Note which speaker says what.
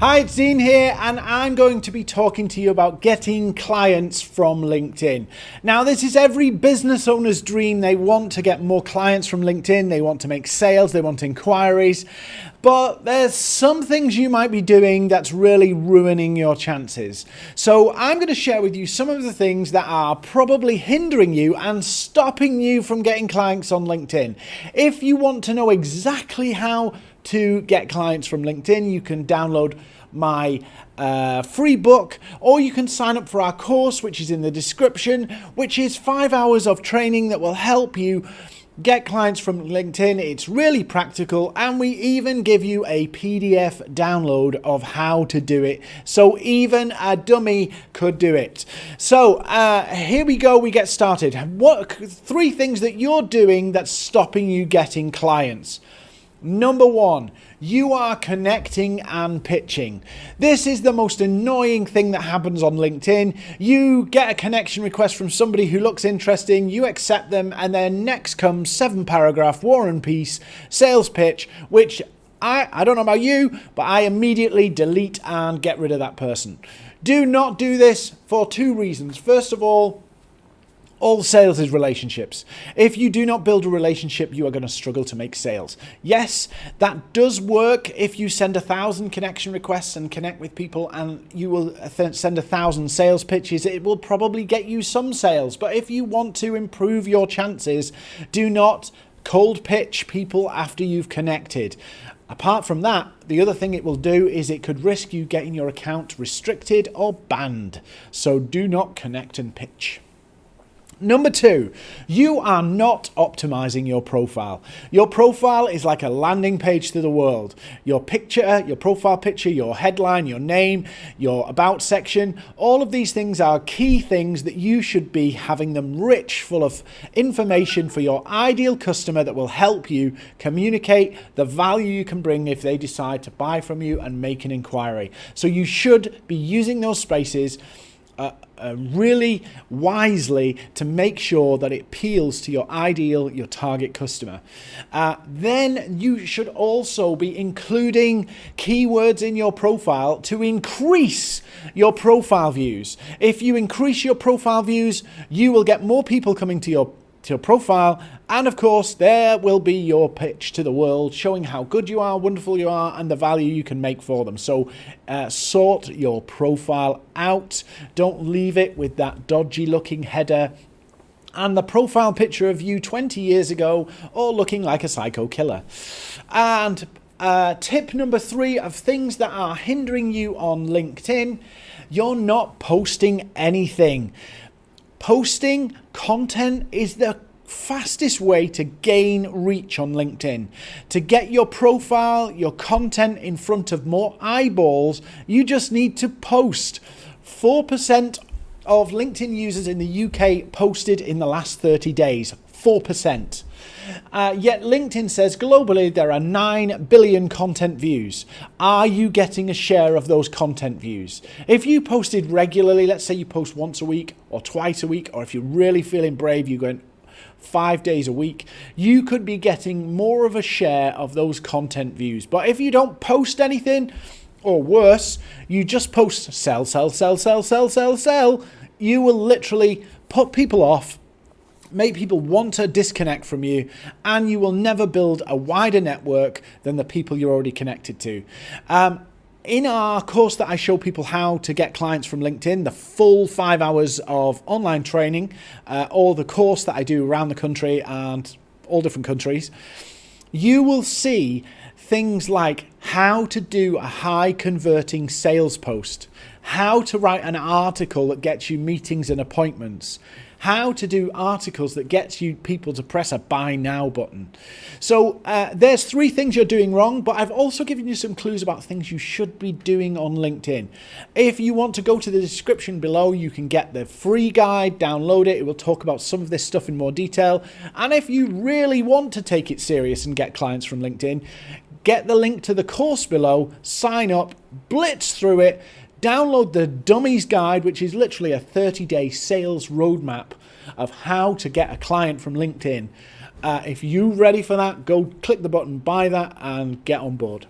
Speaker 1: Hi, it's Dean here, and I'm going to be talking to you about getting clients from LinkedIn. Now, this is every business owner's dream. They want to get more clients from LinkedIn, they want to make sales, they want inquiries, but there's some things you might be doing that's really ruining your chances. So, I'm going to share with you some of the things that are probably hindering you and stopping you from getting clients on LinkedIn. If you want to know exactly how to get clients from LinkedIn, you can download my uh, free book, or you can sign up for our course, which is in the description, which is five hours of training that will help you get clients from LinkedIn. It's really practical, and we even give you a PDF download of how to do it. So even a dummy could do it. So uh, here we go. We get started. What three things that you're doing that's stopping you getting clients? Number one, you are connecting and pitching. This is the most annoying thing that happens on LinkedIn. You get a connection request from somebody who looks interesting, you accept them, and then next comes seven paragraph war and peace sales pitch, which I, I don't know about you, but I immediately delete and get rid of that person. Do not do this for two reasons. First of all, all sales is relationships. If you do not build a relationship, you are going to struggle to make sales. Yes, that does work if you send a thousand connection requests and connect with people and you will send a thousand sales pitches. It will probably get you some sales. But if you want to improve your chances, do not cold pitch people after you've connected. Apart from that, the other thing it will do is it could risk you getting your account restricted or banned. So do not connect and pitch. Number two, you are not optimizing your profile. Your profile is like a landing page to the world. Your picture, your profile picture, your headline, your name, your about section, all of these things are key things that you should be having them rich, full of information for your ideal customer that will help you communicate the value you can bring if they decide to buy from you and make an inquiry. So you should be using those spaces uh, uh, really wisely to make sure that it appeals to your ideal, your target customer. Uh, then you should also be including keywords in your profile to increase your profile views. If you increase your profile views, you will get more people coming to your to your profile. And of course, there will be your pitch to the world showing how good you are, wonderful you are, and the value you can make for them. So uh, sort your profile out. Don't leave it with that dodgy looking header and the profile picture of you 20 years ago, all looking like a psycho killer. And uh, tip number three of things that are hindering you on LinkedIn, you're not posting anything. Posting content is the fastest way to gain reach on LinkedIn. To get your profile, your content in front of more eyeballs, you just need to post. 4% of LinkedIn users in the UK posted in the last 30 days. 4%. Uh, yet LinkedIn says globally there are 9 billion content views. Are you getting a share of those content views? If you posted regularly, let's say you post once a week or twice a week, or if you're really feeling brave, you're going five days a week, you could be getting more of a share of those content views. But if you don't post anything, or worse, you just post sell, sell, sell, sell, sell, sell, sell, you will literally put people off make people want to disconnect from you, and you will never build a wider network than the people you're already connected to. Um, in our course that I show people how to get clients from LinkedIn, the full five hours of online training, uh, or the course that I do around the country and all different countries, you will see things like how to do a high converting sales post, how to write an article that gets you meetings and appointments, how to do articles that gets you people to press a buy now button. So uh, there's three things you're doing wrong, but I've also given you some clues about things you should be doing on LinkedIn. If you want to go to the description below, you can get the free guide, download it. It will talk about some of this stuff in more detail. And if you really want to take it serious and get clients from LinkedIn, get the link to the course below, sign up, blitz through it, Download the Dummies Guide, which is literally a 30 day sales roadmap of how to get a client from LinkedIn. Uh, if you're ready for that, go click the button, buy that, and get on board.